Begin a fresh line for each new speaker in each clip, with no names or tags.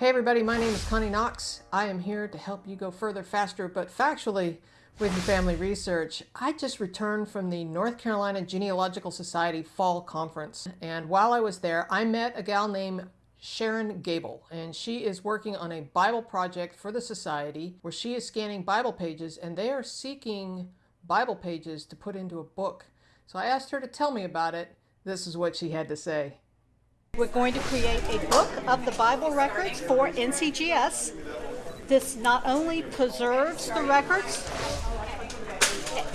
Hey everybody, my name is Connie Knox. I am here to help you go further, faster, but factually with your family research. I just returned from the North Carolina Genealogical Society Fall Conference, and while I was there, I met a gal named Sharon Gable, and she is working on a Bible project for the Society where she is scanning Bible pages, and they are seeking Bible pages to put into a book. So I asked her to tell me about it. This is what she had to say.
We're going to create a book of the Bible records for NCGS. This not only preserves the records,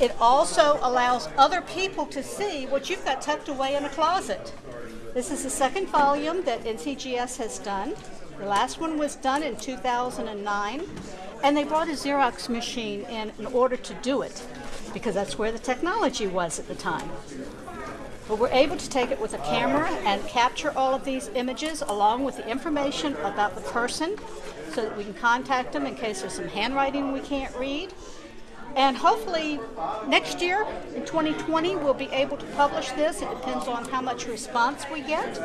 it also allows other people to see what you've got tucked away in a closet. This is the second volume that NCGS has done. The last one was done in 2009, and they brought a Xerox machine in in order to do it, because that's where the technology was at the time. But we're able to take it with a camera and capture all of these images along with the information about the person so that we can contact them in case there's some handwriting we can't read. And hopefully next year, in 2020, we'll be able to publish this. It depends on how much response we get.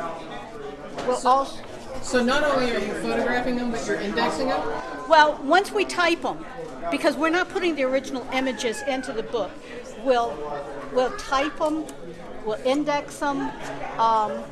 We'll
So-
also,
So not only are you photographing them, but you're indexing them?
well, once we type them, because we're not putting the original images into the book, we'll, we'll type them, we'll index them, um,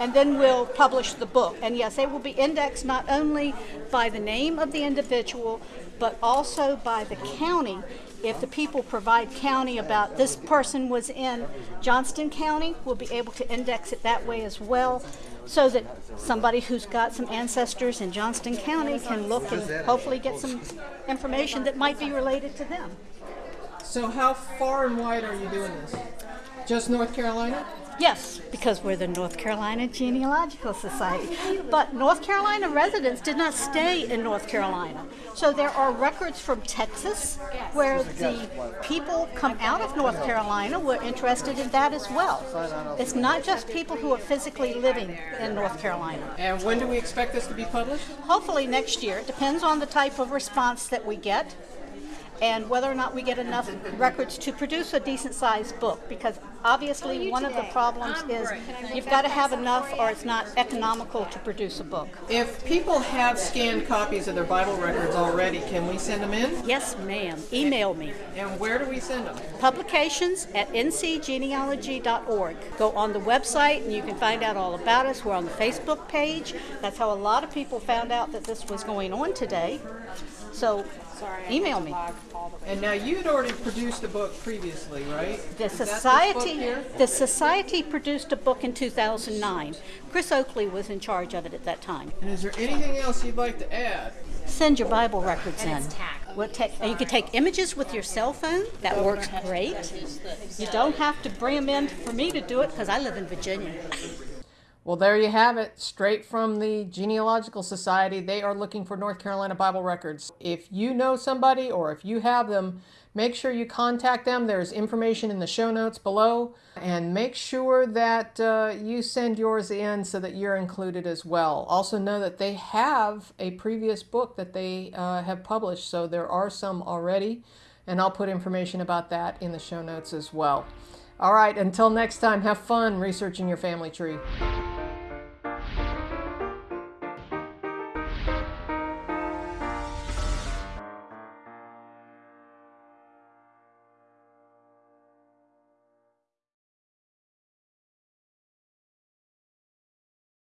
and then we'll publish the book. And yes, they will be indexed not only by the name of the individual, but also by the county. If the people provide county about this person was in Johnston County, we'll be able to index it that way as well, so that somebody who's got some ancestors in Johnston County can look and hopefully get some information that might be related to them.
So how far and wide are you doing this? Just North Carolina?
Yes, because we're the North Carolina Genealogical Society. But North Carolina residents did not stay in North Carolina. So there are records from Texas where the people come out of North Carolina were interested in that as well. It's not just people who are physically living in North Carolina.
And when do we expect this to be published?
Hopefully next year. It depends on the type of response that we get and whether or not we get enough records to produce a decent sized book because obviously one of the problems is you've got to have enough or it's not economical to produce a book.
If people have scanned copies of their Bible records already, can we send them in?
Yes, ma'am. Email me.
And where do we send them?
Publications at ncgenealogy.org. Go on the website and you can find out all about us. We're on the Facebook page. That's how a lot of people found out that this was going on today. So Sorry, email me.
And now you had already produced a book previously, right?
The
Is that this book
society, the society produced a book in 2009. Chris Oakley was in charge of it at that time.
And is there anything else you'd like to add?
Send your Bible records in. We'll take, you can take images with your cell phone. That works great. You don't have to bring them in for me to do it because I live in Virginia.
Well, there you have it, straight from the Genealogical Society. They are looking for North Carolina Bible records. If you know somebody or if you have them, make sure you contact them. There's information in the show notes below. And make sure that uh, you send yours in so that you're included as well. Also know that they have a previous book that they uh, have published, so there are some already. And I'll put information about that in the show notes as well. All right, until next time, have fun researching your family tree.